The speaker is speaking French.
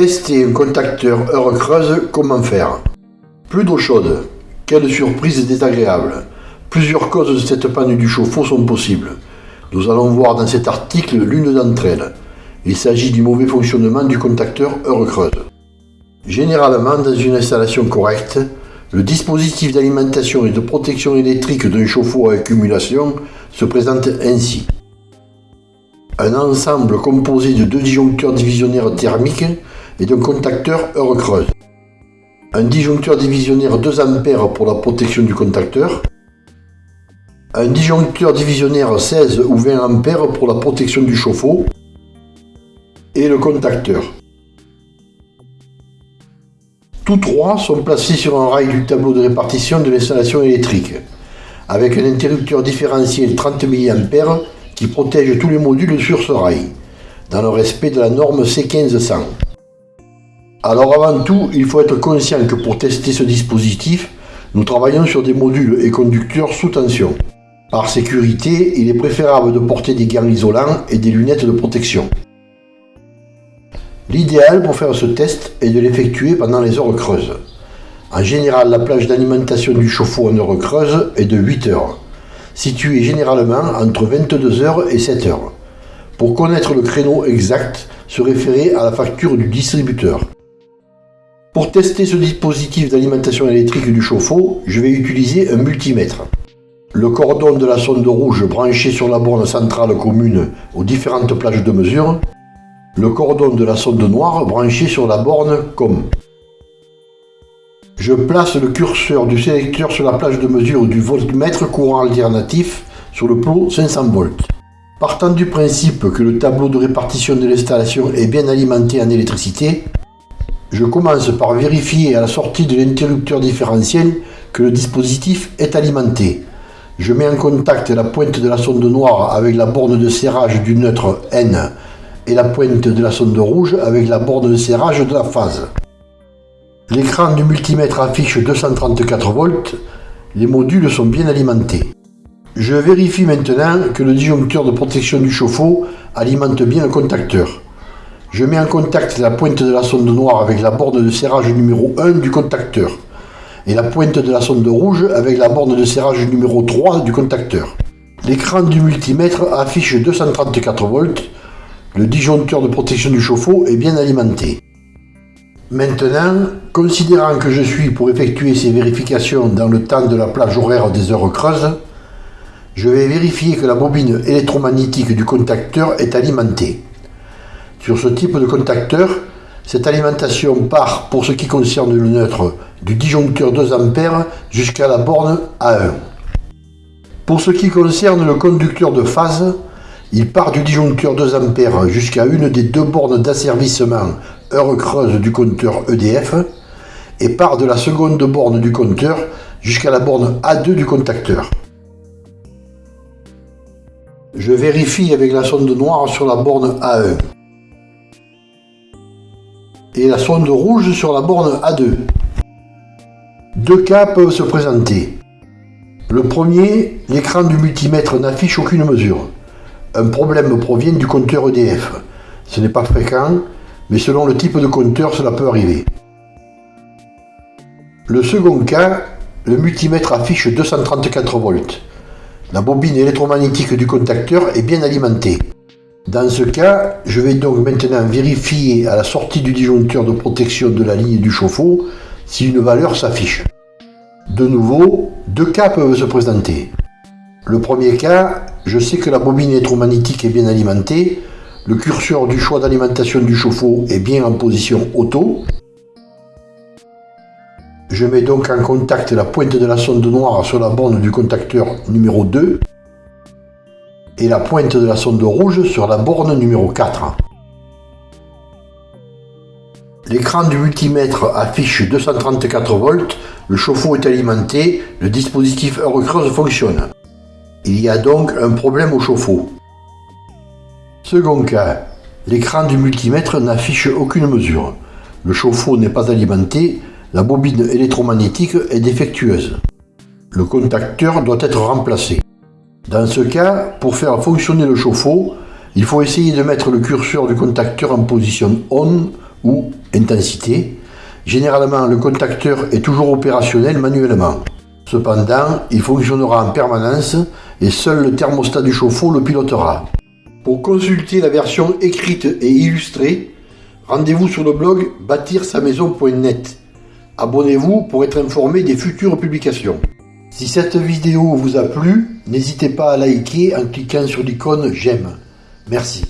Tester un contacteur heure creuse, comment faire? Plus d'eau chaude. Quelle surprise désagréable. Plusieurs causes de cette panne du chauffe-eau sont possibles. Nous allons voir dans cet article l'une d'entre elles. Il s'agit du mauvais fonctionnement du contacteur heure creuse. Généralement, dans une installation correcte, le dispositif d'alimentation et de protection électrique d'un chauffe-eau à accumulation se présente ainsi. Un ensemble composé de deux disjoncteurs divisionnaires thermiques et d'un contacteur heure creuse. Un disjoncteur divisionnaire 2 A pour la protection du contacteur. Un disjoncteur divisionnaire 16 ou 20 A pour la protection du chauffe-eau. Et le contacteur. Tous trois sont placés sur un rail du tableau de répartition de l'installation électrique, avec un interrupteur différentiel 30 mA qui protège tous les modules sur ce rail, dans le respect de la norme C1500. Alors avant tout, il faut être conscient que pour tester ce dispositif, nous travaillons sur des modules et conducteurs sous tension. Par sécurité, il est préférable de porter des gants isolants et des lunettes de protection. L'idéal pour faire ce test est de l'effectuer pendant les heures creuses. En général, la plage d'alimentation du chauffe-eau en heures creuses est de 8 heures, située généralement entre 22 heures et 7 heures. Pour connaître le créneau exact, se référer à la facture du distributeur. Pour tester ce dispositif d'alimentation électrique du chauffe-eau, je vais utiliser un multimètre. Le cordon de la sonde rouge branché sur la borne centrale commune aux différentes plages de mesure. Le cordon de la sonde noire branché sur la borne COM. Je place le curseur du sélecteur sur la plage de mesure du voltmètre courant alternatif sur le plot 500 volts. Partant du principe que le tableau de répartition de l'installation est bien alimenté en électricité, je commence par vérifier à la sortie de l'interrupteur différentiel que le dispositif est alimenté. Je mets en contact la pointe de la sonde noire avec la borne de serrage du neutre N et la pointe de la sonde rouge avec la borne de serrage de la phase. L'écran du multimètre affiche 234 volts, les modules sont bien alimentés. Je vérifie maintenant que le disjoncteur de protection du chauffe-eau alimente bien le contacteur. Je mets en contact la pointe de la sonde noire avec la borne de serrage numéro 1 du contacteur et la pointe de la sonde rouge avec la borne de serrage numéro 3 du contacteur. L'écran du multimètre affiche 234 volts. Le disjoncteur de protection du chauffe-eau est bien alimenté. Maintenant, considérant que je suis pour effectuer ces vérifications dans le temps de la plage horaire des heures creuses, je vais vérifier que la bobine électromagnétique du contacteur est alimentée. Sur ce type de contacteur, cette alimentation part, pour ce qui concerne le neutre, du disjoncteur 2 A jusqu'à la borne A1. Pour ce qui concerne le conducteur de phase, il part du disjoncteur 2 A jusqu'à une des deux bornes d'asservissement heure creuse du compteur EDF et part de la seconde borne du compteur jusqu'à la borne A2 du contacteur. Je vérifie avec la sonde noire sur la borne A1 et la sonde rouge sur la borne A2. Deux cas peuvent se présenter. Le premier, l'écran du multimètre n'affiche aucune mesure. Un problème provient du compteur EDF. Ce n'est pas fréquent, mais selon le type de compteur, cela peut arriver. Le second cas, le multimètre affiche 234 volts. La bobine électromagnétique du contacteur est bien alimentée. Dans ce cas, je vais donc maintenant vérifier à la sortie du disjoncteur de protection de la ligne du chauffe-eau si une valeur s'affiche. De nouveau, deux cas peuvent se présenter. Le premier cas, je sais que la bobine électromagnétique est bien alimentée, le curseur du choix d'alimentation du chauffe-eau est bien en position auto. Je mets donc en contact la pointe de la sonde noire sur la borne du contacteur numéro 2 et la pointe de la sonde rouge sur la borne numéro 4. L'écran du multimètre affiche 234 volts, le chauffe-eau est alimenté, le dispositif heure creuse fonctionne. Il y a donc un problème au chauffe-eau. Second cas, l'écran du multimètre n'affiche aucune mesure. Le chauffe-eau n'est pas alimenté, la bobine électromagnétique est défectueuse. Le contacteur doit être remplacé. Dans ce cas, pour faire fonctionner le chauffe-eau, il faut essayer de mettre le curseur du contacteur en position ON ou intensité. Généralement, le contacteur est toujours opérationnel manuellement. Cependant, il fonctionnera en permanence et seul le thermostat du chauffe-eau le pilotera. Pour consulter la version écrite et illustrée, rendez-vous sur le blog bâtir-sa-maison.net. Abonnez-vous pour être informé des futures publications. Si cette vidéo vous a plu, n'hésitez pas à liker en cliquant sur l'icône j'aime. Merci.